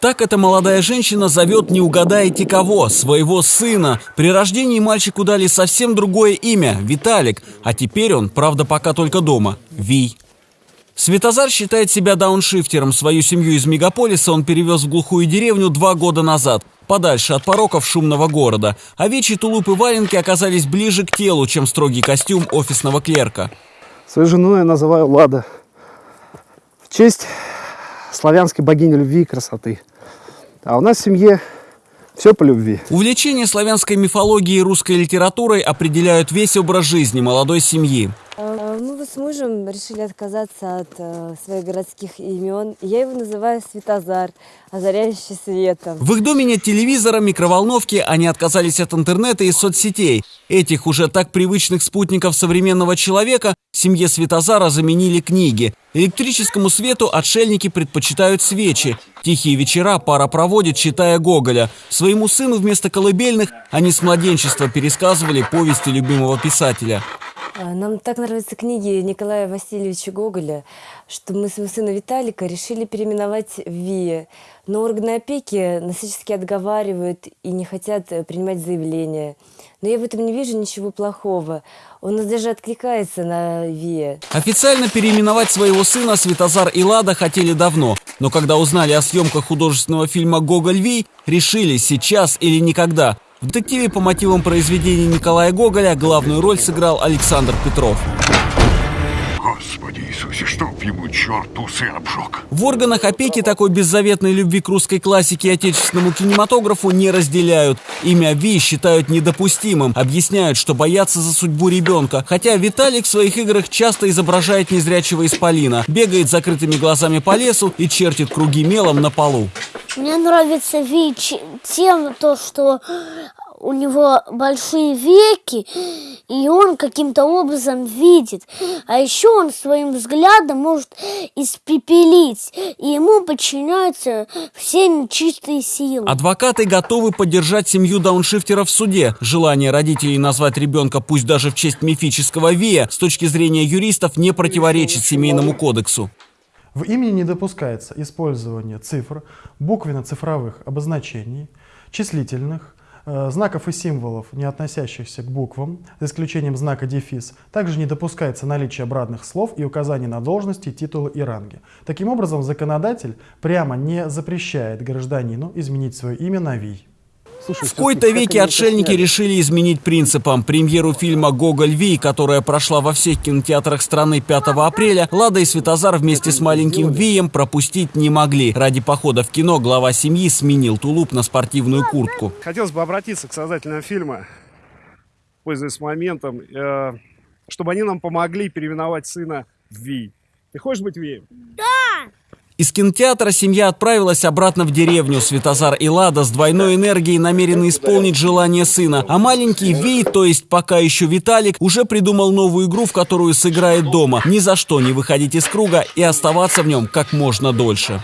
Так эта молодая женщина зовет, не угадаете кого, своего сына. При рождении мальчику дали совсем другое имя – Виталик, а теперь он, правда, пока только дома – Вий. Светозар считает себя дауншифтером. Свою семью из мегаполиса он перевез в глухую деревню два года назад, подальше от пороков шумного города. Овечьи тулуп и валенки оказались ближе к телу, чем строгий костюм офисного клерка. Свою жену я называю Лада. В честь славянской богини любви и красоты. А у нас в семье все по любви. Увлечение славянской мифологией и русской литературой определяют весь образ жизни молодой семьи. Э, Мы вот с мужем решили отказаться от э, своих городских имен. Я его называю Светозар, озаряющий светом. В их доме нет телевизора, микроволновки, они отказались от интернета и соцсетей. Этих уже так привычных спутников современного человека семье Светозара заменили книги. Электрическому свету отшельники предпочитают свечи. Тихие вечера пара проводит, читая Гоголя. Своему сыну вместо колыбельных они с младенчества пересказывали повести любимого писателя. Э, Нам так нравятся книги Николая Васильевича Гоголя, что мы своего сына Виталика решили переименовать в Вия. Но органы опеки нас всячески отговаривают и не хотят э, принимать заявления. Но я в этом не вижу ничего плохого. Он нас даже откликается на Вия. Официально переименовать своего сына Светозар и Лада хотели давно. Но когда узнали о съемках художественного фильма «Гоголь Вий», решили сейчас или никогда. В детективе по мотивам произведений Николая Гоголя главную роль сыграл Александр Петров. Господи Иисусе, чтоб ему черт усы обжег. В органах опеки такой беззаветной любви к русской классике и отечественному кинематографу не разделяют. Имя Ви считают недопустимым, объясняют, что боятся за судьбу ребенка. Хотя Виталик в своих играх часто изображает незрячего исполина, бегает закрытыми глазами по лесу и чертит круги мелом на полу. Мне нравится Вич тем, то, что у него большие веки, и он каким-то образом видит. А еще он своим взглядом может испепелить, и ему подчиняются все нечистые силы. Адвокаты готовы поддержать семью дауншифтеров в суде. Желание родителей назвать ребенка, пусть даже в честь мифического Вия, с точки зрения юристов, не противоречит семейному кодексу. В имени не допускается использование цифр, буквенно-цифровых обозначений, числительных, э, знаков и символов, не относящихся к буквам, за исключением знака дефис. Также не допускается наличие обратных слов и указаний на должности, титулы и ранги. Таким образом, законодатель прямо не запрещает гражданину изменить свое имя на ВИЙ. В кои-то веки отшельники решили изменить принципам. Премьеру фильма «Гоголь Ви», которая прошла во всех кинотеатрах страны 5 апреля, Лада и Светозар вместе с маленьким Вием пропустить не могли. Ради похода в кино глава семьи сменил тулуп на спортивную куртку. Хотелось бы обратиться к создателям фильма, пользуясь моментом, э, чтобы они нам помогли переименовать сына в Ви. Ты хочешь быть Вием? Из кинотеатра семья отправилась обратно в деревню. Светозар и Лада с двойной энергией намерены исполнить желание сына. А маленький Ви, то есть пока еще Виталик, уже придумал новую игру, в которую сыграет дома. Ни за что не выходить из круга и оставаться в нем как можно дольше.